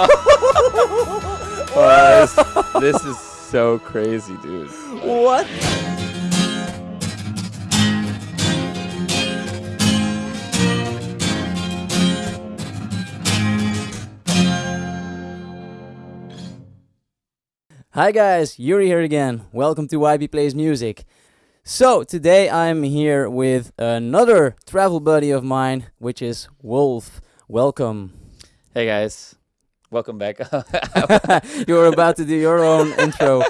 Oh, this, this is so crazy, dude. What? Hi guys, Yuri here again. Welcome to YB Plays Music. So, today I'm here with another travel buddy of mine, which is Wolf. Welcome. Hey guys, welcome back. You're about to do your own intro.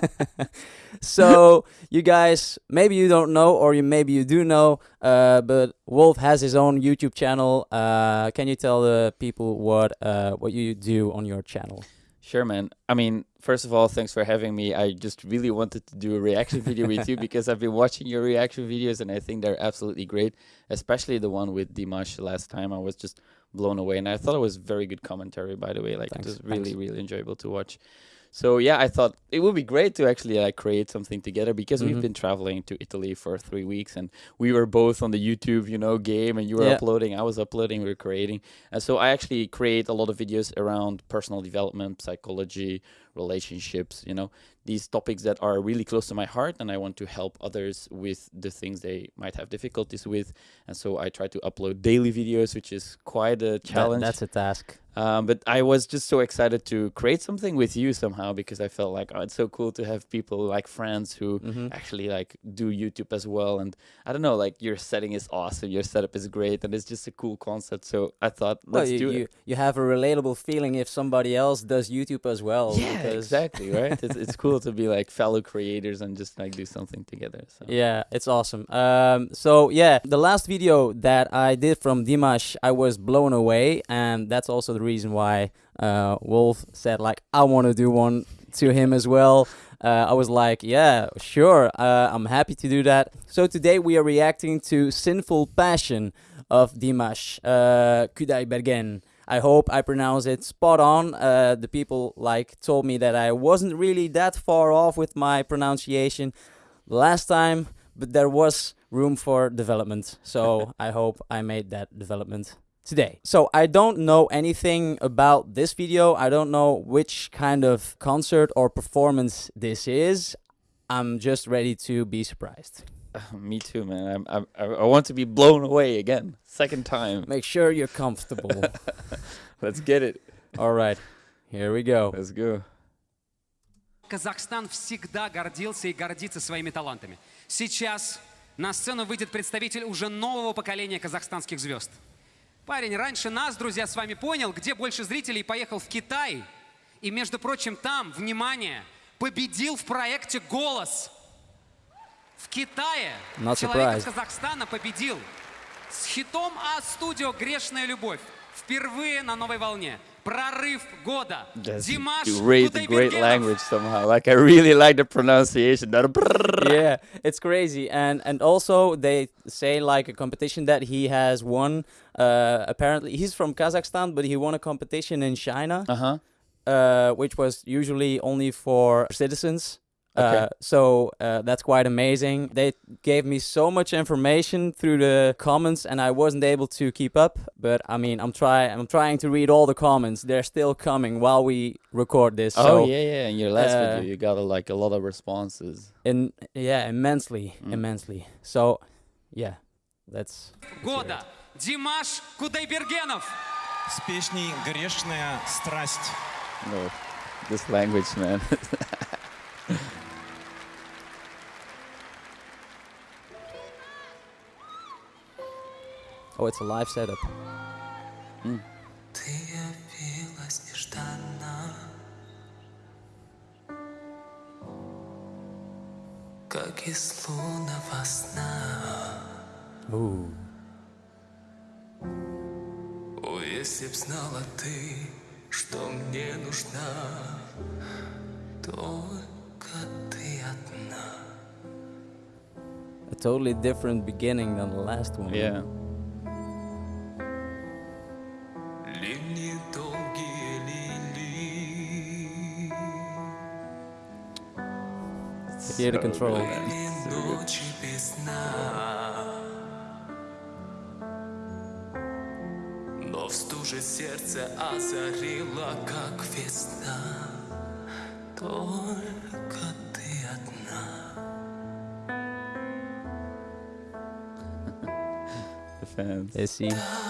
so, you guys, maybe you don't know, or you maybe you do know, uh, but Wolf has his own YouTube channel. Uh, can you tell the people what uh, what you do on your channel? Sure, man. I mean, first of all, thanks for having me. I just really wanted to do a reaction video with you because I've been watching your reaction videos and I think they're absolutely great, especially the one with Dimash last time. I was just blown away and I thought it was very good commentary, by the way. Like, Thanks, it was really, thanks. really enjoyable to watch. So yeah, I thought it would be great to actually like create something together because Mhm. we've been traveling to Italy for three weeks and we were both on the YouTube, you know, game and you were Yeah. uploading, I was uploading, we were creating. And so I actually create a lot of videos around personal development, psychology, relationships, you know, these topics that are really close to my heart and I want to help others with the things they might have difficulties with. And so I try to upload daily videos, which is quite a That- challenge. that's a task. Um, but I was just so excited to create something with you somehow because I felt like oh, it's so cool to have people like friends who hmm actually like do YouTube as well. And I don't know, like your setting is awesome, your setup is great, and it's just a cool concept. So I thought, let's you, do you, it. you have a relatable feeling if somebody else does YouTube as well. Yeah, because- exactly, right? it's, it's cool to be like fellow creators and just like do something together. So Yeah, it's awesome. Um, so yeah, the last video that I did from Dimash, I was blown away, and that's also the reason why uh, Wolf said like I want to do one to him as well. Uh, I was like, yeah, sure, uh, I'm happy to do that. So today we are reacting to "Sinful Passion" of Dimash uh, Kudaibergen. I hope I pronounce it spot on. Uh, the people like told me that I wasn't really that far off with my pronunciation last time, but there was room for development. So I hope I made that development today. So I don't know anything about this video. I don't know which kind of concert or performance this is. I'm just ready to be surprised. me too, man. I'm, I'm, I I want to be blown away again, second time. Make sure you're comfortable. Let's get it. All right, here we go. Let's go. Казахстан всегда гордился и гордится своими талантами. Сейчас на сцену выйдет представитель уже нового поколения казахстанских звезд. Парень раньше нас, друзья, с вами понял, где больше зрителей, поехал в Китай. И, между прочим, там, внимание, победил в проекте «Голос». В Китае Not человек из surprised. Казахстана победил с хитом А-студио «Грешная любовь». Впервые на новой волне. Прорыв года. That's Димаш great, great Кудайбергенов. language somehow. Like I really like the pronunciation. That yeah, it's crazy, and and also they say like a competition that he has won. Uh, apparently, he's from Kazakhstan, but he won a competition in China, Uh huh. uh, which was usually only for citizens. Uh, Okay. so uh, that's quite amazing. They gave me so much information through the comments, and I wasn't able to keep up. But I mean, I'm trying. I'm trying to read all the comments. They're still coming while we record this. Oh so yeah, yeah. In your last uh, video, you got a, like a lot of responses. in yeah, immensely, Mm. immensely. So yeah, that's года Димаш Кудайбергенов. с песней «Грешная страсть». No, this language, man. oh, it's a live setup. Ты явилась нежданно Как из лунного сна Ooh. О, если б знала ты, что мне нужна Только ты одна A totally different beginning than the last one. yeah. Hear the control. Но в стужу же сердце озарило, как весна Только ты одна The fans.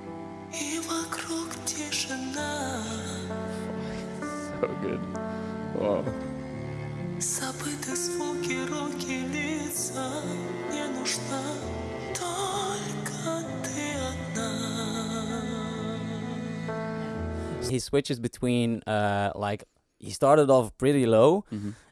He switches between uh like he started off pretty low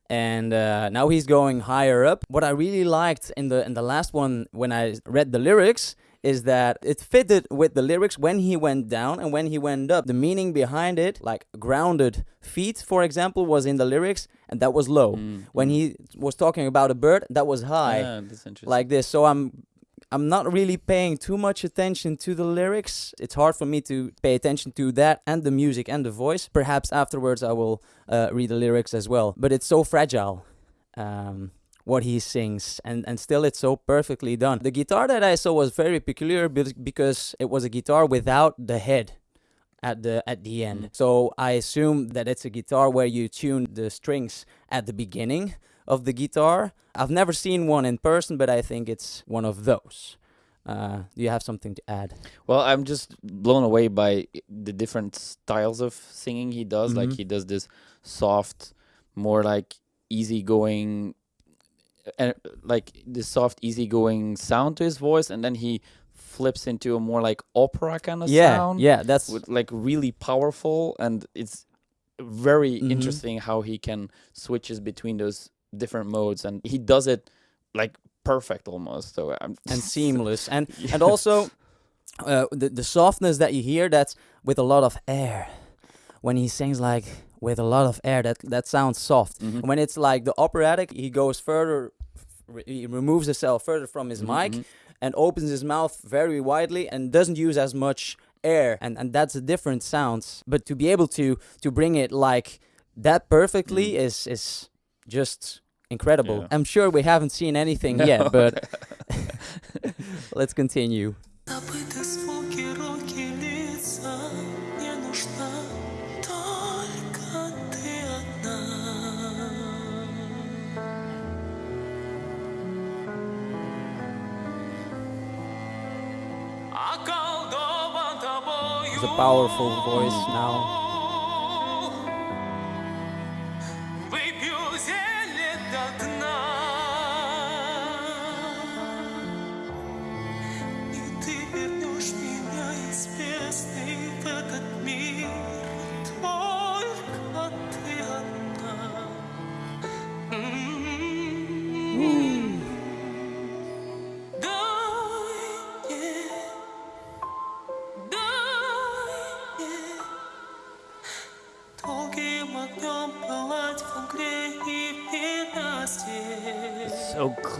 and uh, now he's going higher up. What I really liked in the in the last one when I read the lyrics is that it fitted with the lyrics when he went down and when he went up. The meaning behind it, like grounded feet, for example, was in the lyrics and that was low. When he was talking about a bird, that was high. Yeah, that's interesting. like this. So I'm I'm not really paying too much attention to the lyrics. It's hard for me to pay attention to that and the music and the voice. Perhaps afterwards I will uh, read the lyrics as well. But it's so fragile. Um, what he sings and and still it's so perfectly done the guitar that i saw was very peculiar because it was a guitar without the head at the at the end so i assume that it's a guitar where you tune the strings at the beginning of the guitar i've never seen one in person but i think it's one of those uh, do you have something to add Well, I'm just blown away by the different styles of singing he does. Like Mhm. he does this soft, more like easygoing, and like this soft, easygoing sound to his voice, and then he flips into a more like opera kind of yeah sound. yeah that's with like really powerful, and it's very Mhm. interesting how he can switches between those different modes, and he does it like perfect almost. So I'm and seamless and Yeah. and also uh, the the softness that you hear that's with a lot of air when he sings like with a lot of air that that sounds soft Mhm. when it's like the operatic he goes further he removes himself further from his Mhm, mic mhm. and opens his mouth very widely and doesn't use as much air and and that's a different sounds but to be able to to bring it like that perfectly Mm. is is just incredible. Yeah. I'm sure we haven't seen anything no. yet, but let's continue. It's a powerful voice now.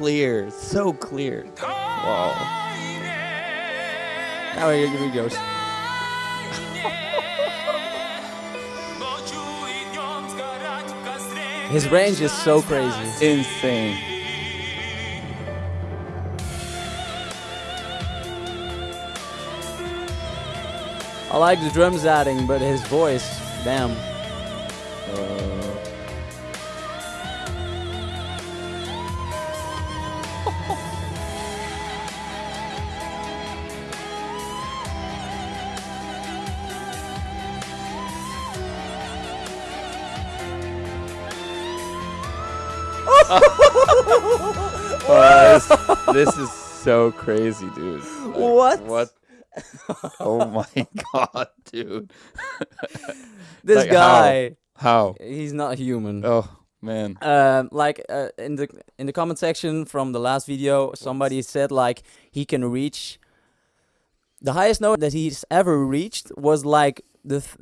clear, so clear. Wow. Now here we go. His range is so crazy. Insane. I like the drums adding, but his voice, damn. Uh. So crazy, dude. Like, What? What? Oh my god, dude. this Like, guy How? He's not human. Oh man. um, like uh, in the in the comment section from the last video, somebody said like he can reach the highest note that he's ever reached was like the th-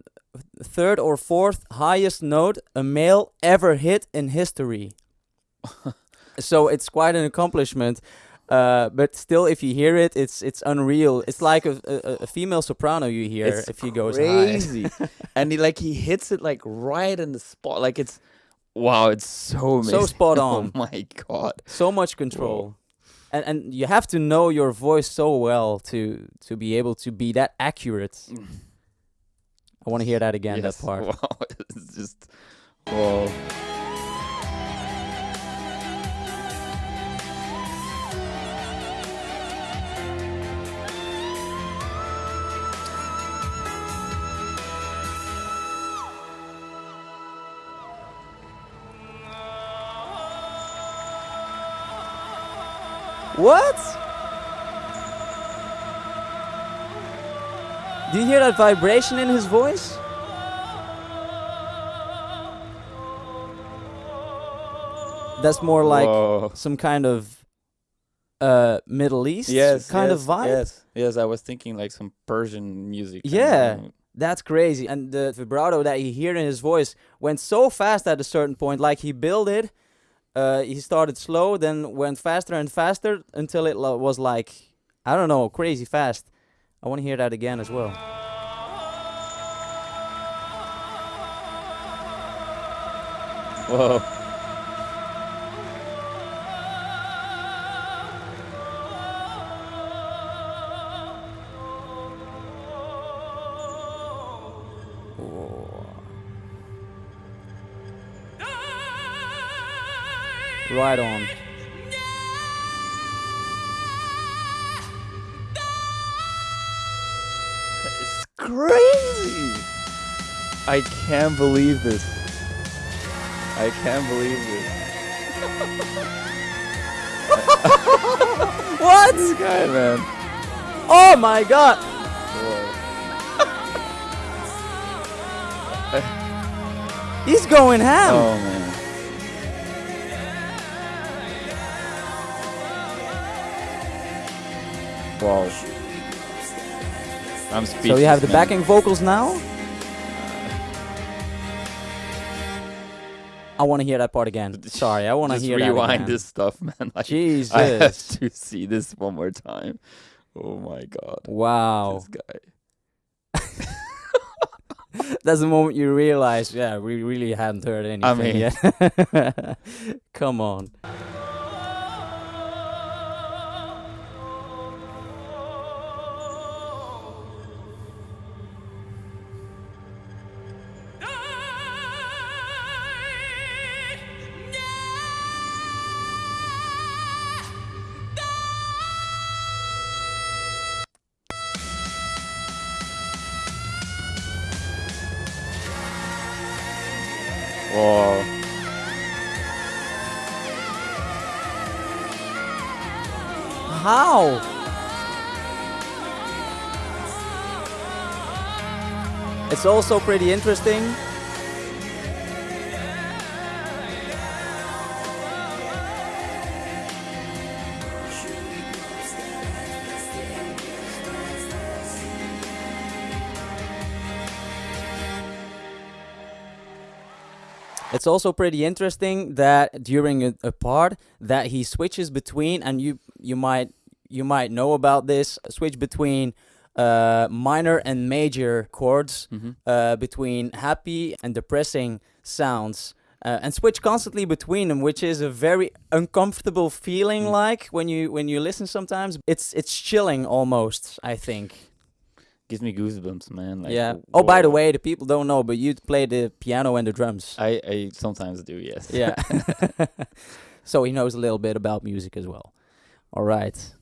third or fourth highest note a male ever hit in history. so it's quite an accomplishment. Uh, but still, if you hear it, it's it's unreal. It's like a, a, a female soprano you hear It's if he goes crazy. high. and he like he hits it like right in the spot. Like it's wow, it's so So amazing. spot Oh my god. so much control and and you have to know your voice so well to to be able to be that accurate i want to hear that again Yes. that part Wow. It's just whoa. What do you hear that vibration in his voice that's more like Whoa. some kind of uh middle east yes, kind yes, of vibe Yes, yes. I was thinking like some Persian music. Yeah. That's crazy. And the vibrato that you hear in his voice went so fast at a certain point. Like he built it, uh, he started slow, then went faster and faster until it was like, I don't know, crazy fast. I want to hear that again as well. Whoa. Right on. It's crazy. I can't believe this. I can't believe this. What? This guy, man. Oh my god! He's going ham! Oh Wow. I'm speechless. so you have the man. backing vocals now? I want to hear that part again. Sorry, I want to hear rewind this stuff, man. Like, Jesus. I have to see this one more time. Oh my god. Wow. This guy. That's the moment you realize, yeah, we really hadn't heard anything I mean- yet. Come on. How? It's also pretty interesting. It's also pretty interesting that during a, a part that he switches between, and you you might you might know about this switch between uh, minor and major chords, Mhm. uh, between happy and depressing sounds, uh, and switch constantly between them, which is a very uncomfortable feeling. Mm. Like when you when you listen, sometimes it's it's chilling almost. I think. Gives me goosebumps, man. Like, yeah. Oh, by the way, the people don't know, but you play the piano and the drums. I, I sometimes do, yes. Yeah. so he knows a little bit about music as well. All right.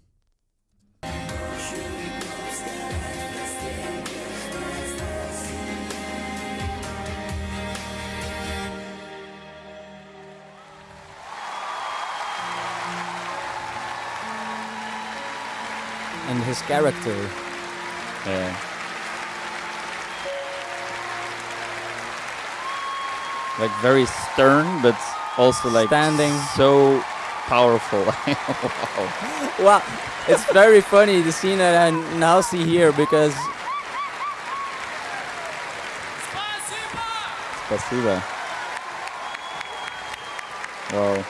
And his character. yeah. like very stern, but also like Standing. so powerful. wow. Well, it's very funny the scene that I now see here because Спасибо. Wow.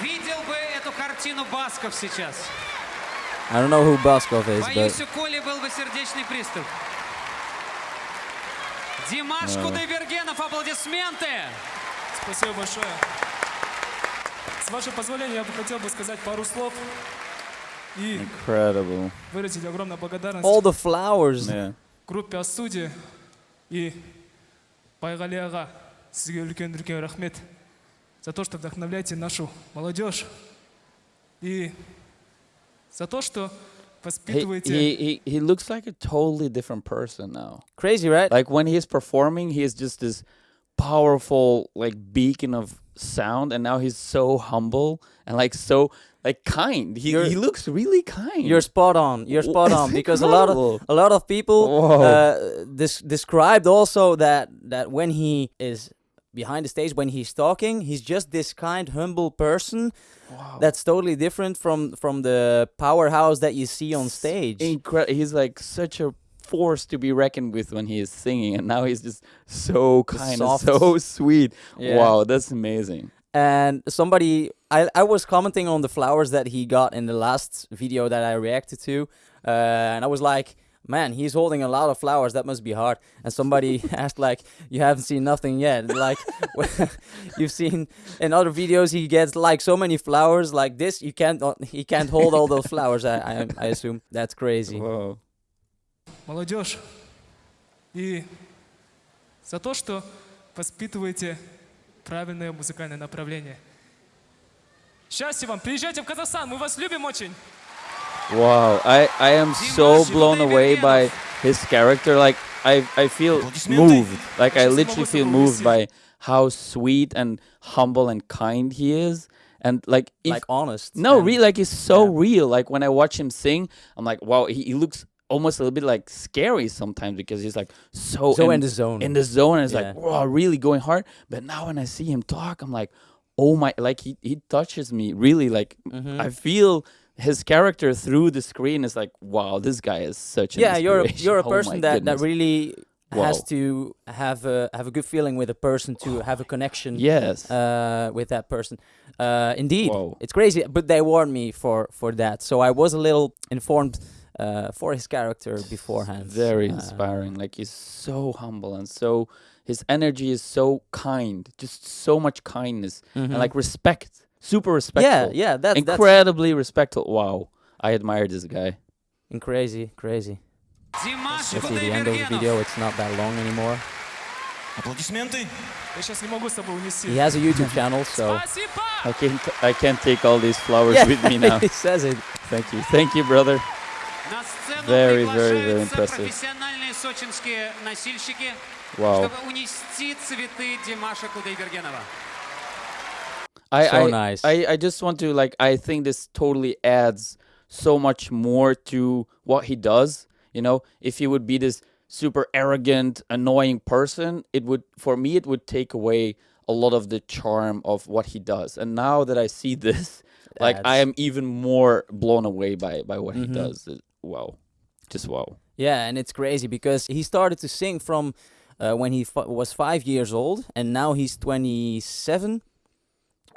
Видел бы эту картину Басков сейчас. I don't know who Baskov is, Боюсь, but у Коли был бы сердечный приступ. Димаш Кудайбергенов, аплодисменты! Спасибо большое. С вашего позволения, я бы хотел бы сказать пару слов и Incredible. выразить огромную благодарность all the flowers. Yeah. группе Астуди и сізге үлкен үлкен рахмет за то, что вдохновляете нашу молодежь и за то, что воспитываете he, he, he looks like a totally different person now. Crazy, right? Like when he's performing, he is just this powerful like beacon of sound, and now he's so humble and like so like kind. He You're- he looks really kind. You're spot on. You're spot on because a lot of a lot of people uh, des- described also that that when he is behind the stage, when he's talking, he's just this kind, humble person. That's totally different from from the powerhouse that you see on stage. incredible. He's like such a force to be reckoned with when he is singing, and now he's just so kind soft- so sweet. Yeah. Wow, that's amazing. and somebody I, I was commenting on the flowers that he got in the last video that I reacted to uh, and I was like man he's holding a lot of flowers that must be hard and somebody asked like you haven't seen nothing yet like you've seen in other videos he gets like so many flowers like this you can't he can't hold all those flowers I, I, I assume that's crazy Whoa. Молодежь и за то, что воспитываете правильное музыкальное направление. Счастья вам! Приезжайте в Казахстан, мы вас любим очень! Wow, I, I am so blown away by his character. Like I I feel moved. Like I literally feel moved by how sweet and humble and kind he is. And like if like honest no, and- really like he's so yeah. real. Like when I watch him sing, I'm like, wow, he, he looks almost a little bit like scary sometimes because he's like so so in the zone in the zone and it's Yeah. like wow really going hard but now when i see him talk i'm like oh my like he, he touches me really like Mhm. i feel his character through the screen is like wow this guy is such yeah you're a, you're a Oh person that, that goodness. really has to have a have a good feeling with a person to have a connection yes uh, with that person uh, indeed Whoa. it's crazy but they warned me for for that so i was a little informed uh, for his character beforehand very Uh, inspiring like he's so humble and so his energy is so kind just so much kindness mhm. and like respect super respectful yeah yeah that, that's incredibly respectful wow i admire this guy in crazy crazy Димаш let's see the end of the Кудайбергенов. video it's not that long anymore Аплодисменты. Я сейчас не могу с собой унести. he has a youtube channel so Спасибо! i can't i can't take all these flowers yeah with me now he says it thank you thank you brother На сцену Very, very, very приглашаются impressive. профессиональные сочинские носильщики, wow чтобы унести цветы Димаша Кудайбергенова. I, So I, nice. I, I just want to like I think this totally adds so much more to what he does. You know, if he would be this super arrogant, annoying person, it would for me it would take away a lot of the charm of what he does. And now that I see this, like I Adds. am even more blown away by by what he Mhm. does. Wow, just wow. Yeah, and it's crazy because he started to sing from uh, when he f- was five years old, and now he's 27.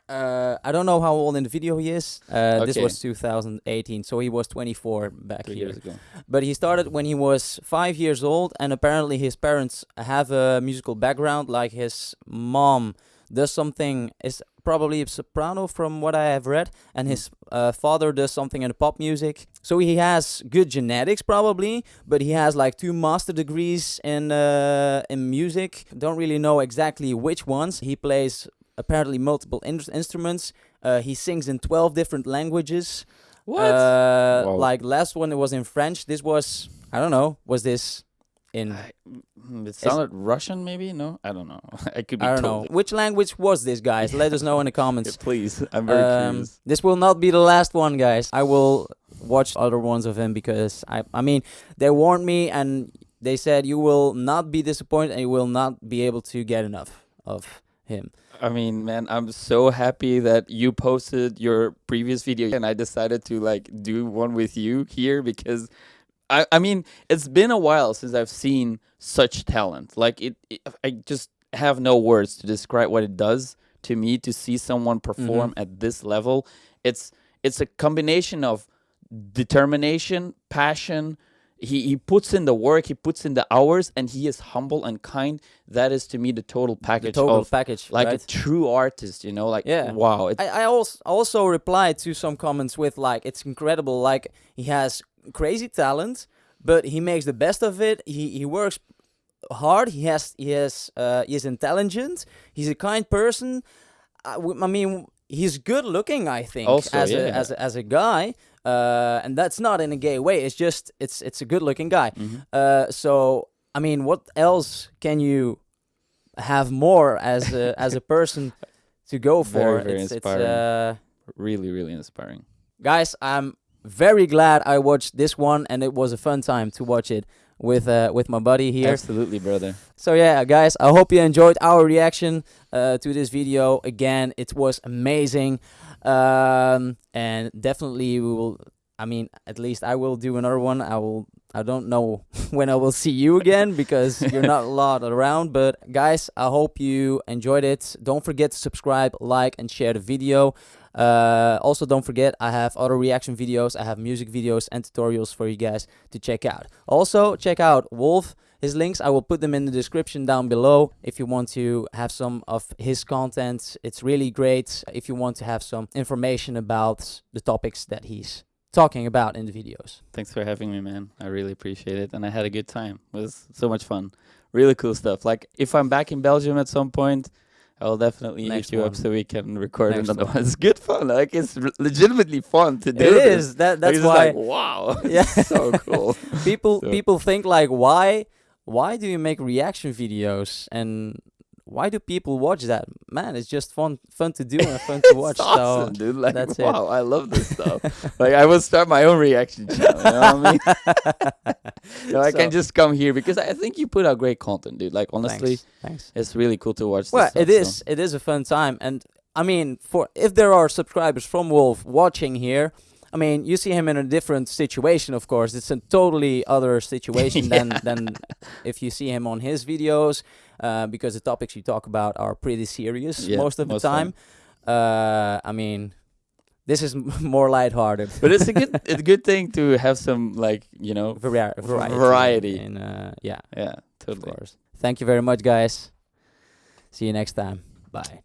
Uh, I don't know how old in the video he is. Uh, This was 2018, so he was 24 back Three here. years ago. But he started when he was five years old, and apparently his parents have a musical background. Like his mom does something is probably a soprano from what I have read, and his uh, father does something in the pop music. So he has good genetics probably, but he has like two master degrees in uh, in music. Don't really know exactly which ones. He plays apparently multiple in- instruments. Uh, he sings in 12 different languages. What? Uh, Like last one, it was in French. This was I don't know. Was this in? I- mm, it sounded Russian, maybe? No, I don't know. I could be I don't totally. know. Which language was this, guys? Let us know in the Yeah, comments. please, I'm very Um, curious. this will not be the last one, guys. I will watch other ones of him because I, I mean, they warned me and they said you will not be disappointed and you will not be able to get enough. of him. I mean, man, I'm so happy that you posted your previous video and I decided to like do one with you here because I I mean, it's been a while since I've seen such talent. Like it, it I just have no words to describe what it does to me to see someone perform mm-hmm. at this level. It's it's a combination of determination, passion, he he puts in the work, he puts in the hours, and he is humble and kind. That is to me the total The package total of package, like right? a true artist. You know, like Yeah. wow. I, I also also replied to some comments with like it's incredible like he has crazy talent but he makes the best of it. He he works hard. He has he has uh he is intelligent. He's a kind person. I mean he's good looking I think Also, as a as a, as a guy uh and that's not in a gay way. It's just it's it's a good looking guy. Mhm. uh so I mean what else can you have more as a as a person to go for? Very, very it's, it's uh really, really inspiring. guys i'm very glad i watched this one and it was a fun time to watch it with uh with my buddy here. Absolutely, brother. so yeah guys i hope you enjoyed our reaction uh to this video. Again it was amazing. Um and definitely we will i mean at least i will do another one. I will i don't know when i will see you again because you're not a lot around but guys i hope you enjoyed it. Don't forget to subscribe like and share the video uh, also, don't forget I have other reaction videos, I have music videos and tutorials for you guys to check out. Also, check out Wolf. His links I will put them in the description down below if you want to have some of his content. It's really great if you want to have some information about the topics that he's talking about in the videos. Thanks for having me, man. I really appreciate it, and I had a good time. It was so much fun. Really cool stuff. Like if I'm back in Belgium at some point, I will definitely Next hit you one. up so we can record Next another one. one. It's good fun. Like it's legitimately fun to do. It this. is that that's why like wow. Yeah. So cool. people So- people think like why why do you make reaction videos and why do people watch that man it's just fun fun to do and fun to watch awesome, so dude. Like that's it. wow, I love this stuff. like I will start my own reaction channel. You know what I mean? You know, I can just come here because I think you put out great content, dude. Like honestly, thanks, thanks. it's really cool to watch. well this it is so. it is a fun time and i mean for if there are subscribers from wolf watching here I mean, you see him in a different situation, of course. It's a totally other situation than than if you see him on his videos, uh, because the topics you talk about are pretty serious Yeah, most of the time. Uh, I mean, this is m- more lighthearted. But it's a good, it's a good thing to have some like you know, Vari- variety. variety. In, uh, yeah, yeah, of course. Thank you very much, guys. See you next time. Bye.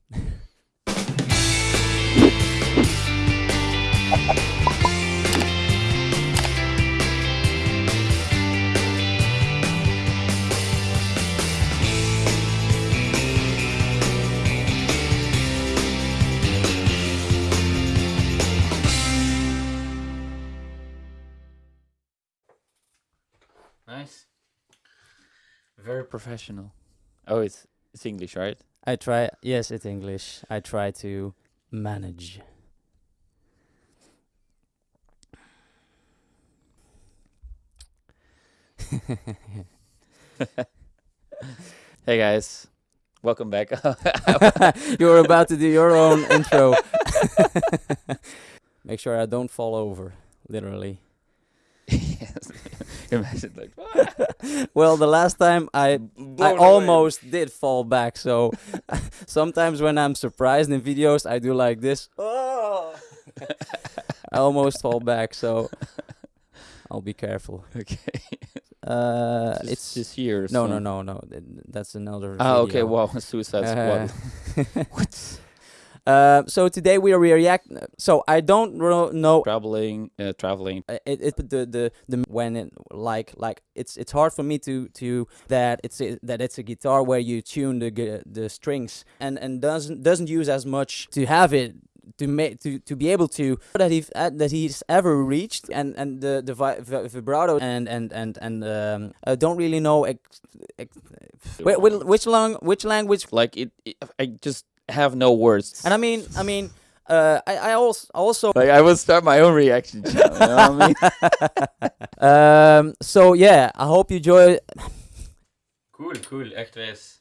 Nice. Very professional. Oh, it's it's English, right? I try. Yes, it's English. I try to manage. Hey guys, welcome back. you were about to do your own intro. Make sure I don't fall over, literally. yes. Imagine like Well, the last time I I away. almost did fall back. So sometimes when I'm surprised in videos, I do like this. Oh! I almost fall back. So I'll be careful. Okay. Uh, Just- it's just here. no, no, so- no, no. th- That's another. Ah, okay. video. Wow, Suicide Uh, Squad. Uh, so today we are react. So I don't know Traveling, uh, traveling. uh, it, it the the the when it like like it's it's hard for me to to that it's a, that it's a guitar where you tune the the strings and and doesn't doesn't use as much to have it to make to to be able to that he uh, that he's ever reached and and the the vi- vi- vibrato and and and and um uh, don't really know ex- ex- whi- whi- which lang which language Like it, it, I just have no words. and I mean I mean uh I I also also like I will start my own reaction channel. You know what I mean? um so yeah I hope you enjoy Cool, cool. Echt wijs.